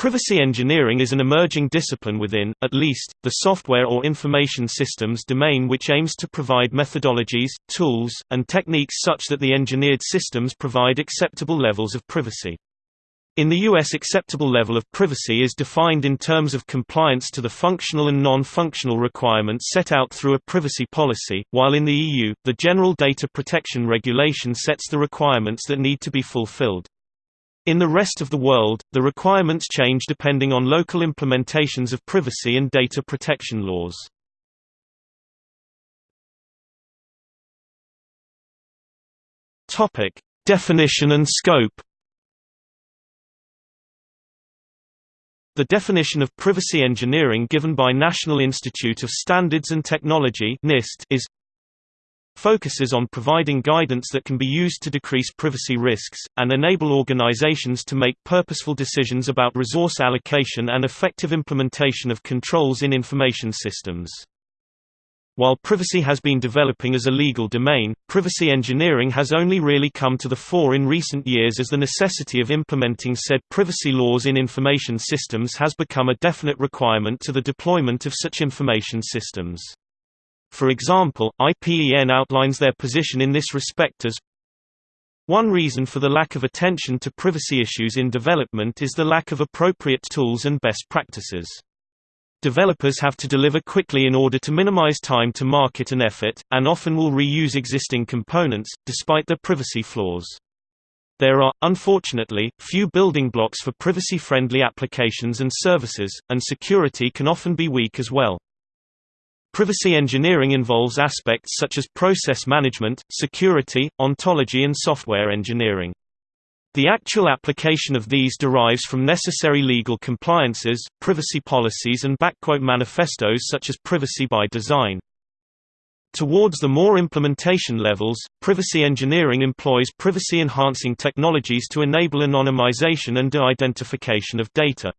Privacy engineering is an emerging discipline within, at least, the software or information systems domain which aims to provide methodologies, tools, and techniques such that the engineered systems provide acceptable levels of privacy. In the U.S. acceptable level of privacy is defined in terms of compliance to the functional and non-functional requirements set out through a privacy policy, while in the EU, the General Data Protection Regulation sets the requirements that need to be fulfilled. In the rest of the world, the requirements change depending on local implementations of privacy and data protection laws. Topic: Definition and scope. The definition of privacy engineering given by National Institute of Standards and Technology (NIST) is focuses on providing guidance that can be used to decrease privacy risks, and enable organizations to make purposeful decisions about resource allocation and effective implementation of controls in information systems. While privacy has been developing as a legal domain, privacy engineering has only really come to the fore in recent years as the necessity of implementing said privacy laws in information systems has become a definite requirement to the deployment of such information systems. For example, IPEN outlines their position in this respect as one reason for the lack of attention to privacy issues in development is the lack of appropriate tools and best practices. Developers have to deliver quickly in order to minimize time to market and effort, and often will reuse existing components, despite their privacy flaws. There are, unfortunately, few building blocks for privacy-friendly applications and services, and security can often be weak as well. Privacy engineering involves aspects such as process management, security, ontology and software engineering. The actual application of these derives from necessary legal compliances, privacy policies and backquote manifestos such as privacy by design. Towards the more implementation levels, privacy engineering employs privacy-enhancing technologies to enable anonymization and de-identification of data.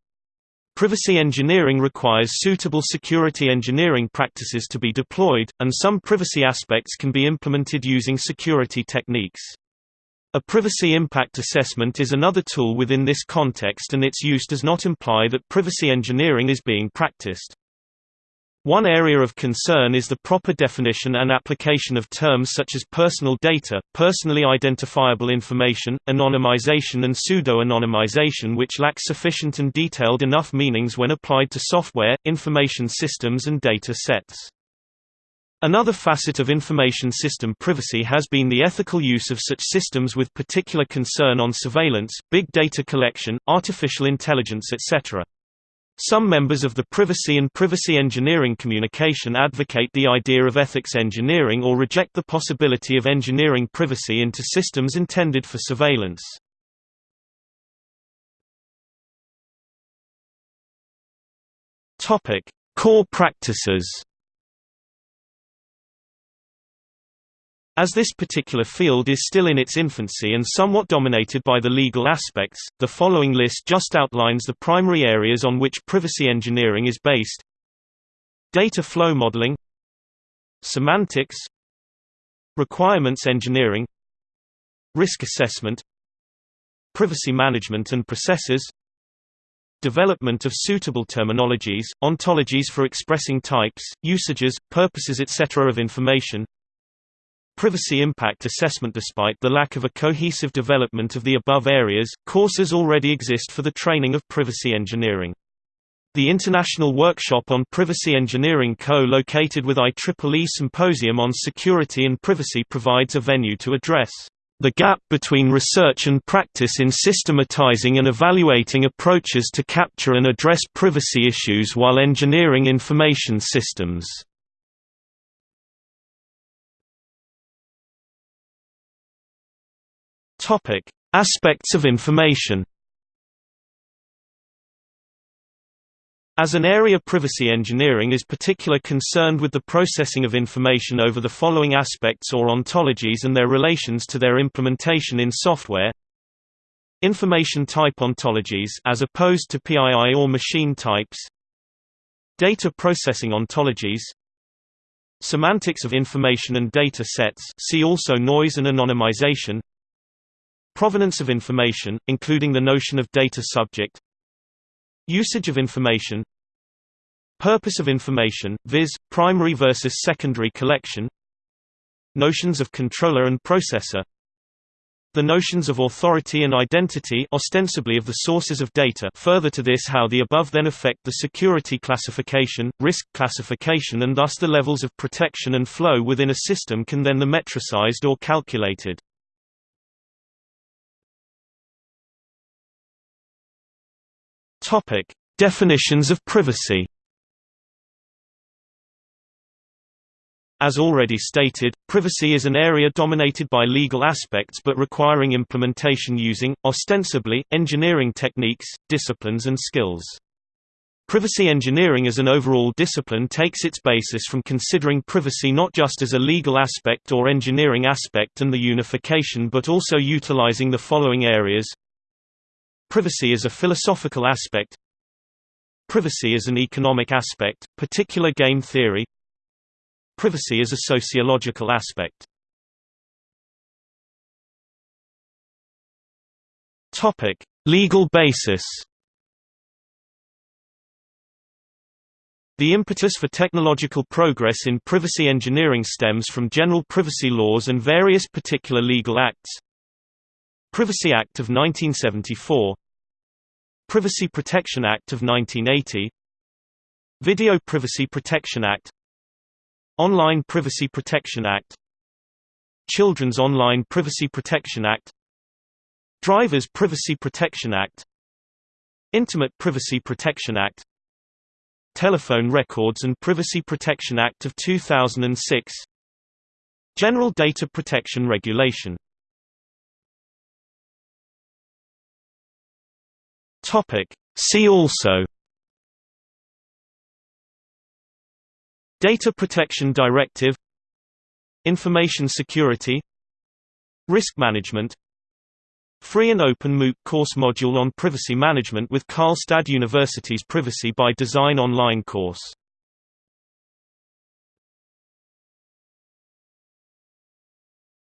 Privacy engineering requires suitable security engineering practices to be deployed, and some privacy aspects can be implemented using security techniques. A privacy impact assessment is another tool within this context and its use does not imply that privacy engineering is being practiced. One area of concern is the proper definition and application of terms such as personal data, personally identifiable information, anonymization and pseudo-anonymization which lack sufficient and detailed enough meanings when applied to software, information systems and data sets. Another facet of information system privacy has been the ethical use of such systems with particular concern on surveillance, big data collection, artificial intelligence etc. Some members of the privacy and privacy engineering communication advocate the idea of ethics engineering or reject the possibility of engineering privacy into systems intended for surveillance. Core practices. As this particular field is still in its infancy and somewhat dominated by the legal aspects, the following list just outlines the primary areas on which privacy engineering is based. Data flow modeling. Semantics. Requirements engineering. Risk assessment. Privacy management and processes. Development of suitable terminologies, ontologies for expressing types, usages, purposes etc. of information Privacy impact assessment Despite the lack of a cohesive development of the above areas, courses already exist for the training of privacy engineering. The International Workshop on Privacy Engineering co-located with IEEE Symposium on Security and Privacy provides a venue to address the gap between research and practice in systematizing and evaluating approaches to capture and address privacy issues while engineering information systems. Topic: Aspects of information. As an area privacy engineering is particular concerned with the processing of information over the following aspects or ontologies and their relations to their implementation in software. Information type ontologies as opposed to PII or machine types. Data processing ontologies. Semantics of information and data sets see also noise and anonymization. Provenance of information, including the notion of data subject Usage of information Purpose of information, viz., primary versus secondary collection Notions of controller and processor the notions of authority and identity ostensibly of the sources of data further to this how the above then affect the security classification, risk classification and thus the levels of protection and flow within a system can then the metricized or calculated. Topic: Definitions of privacy. As already stated, privacy is an area dominated by legal aspects but requiring implementation using, ostensibly, engineering techniques, disciplines and skills. Privacy engineering as an overall discipline takes its basis from considering privacy not just as a legal aspect or engineering aspect and the unification but also utilizing the following areas Privacy is a philosophical aspect Privacy is an economic aspect, particular game theory Privacy is a sociological aspect Legal basis. The impetus for technological progress in privacy engineering stems from general privacy laws and various particular legal acts. Privacy Act of 1974 Privacy Protection Act of 1980 Video Privacy Protection Act. Online Privacy Protection Act. Children's Online Privacy Protection Act. Drivers Privacy Protection Act. Intimate Privacy Protection Act. Telephone Records and Privacy Protection Act of 2006 General Data Protection Regulation See also Data Protection Directive Information Security Risk Management Free and open MOOC course module on privacy management with Karlstad University's Privacy by Design online course.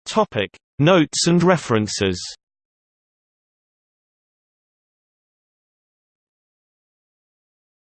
Topic: Notes and references.